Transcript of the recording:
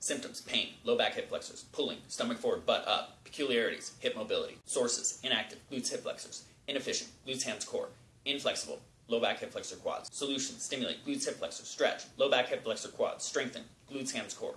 Symptoms, pain, low back hip flexors, pulling, stomach forward, butt up. Peculiarities, hip mobility. Sources, inactive, glutes hip flexors. Inefficient, glutes hams core. Inflexible, low back hip flexor quads. Solution: stimulate, glutes hip flexor, stretch, low back hip flexor quads, strengthen, glutes hams core.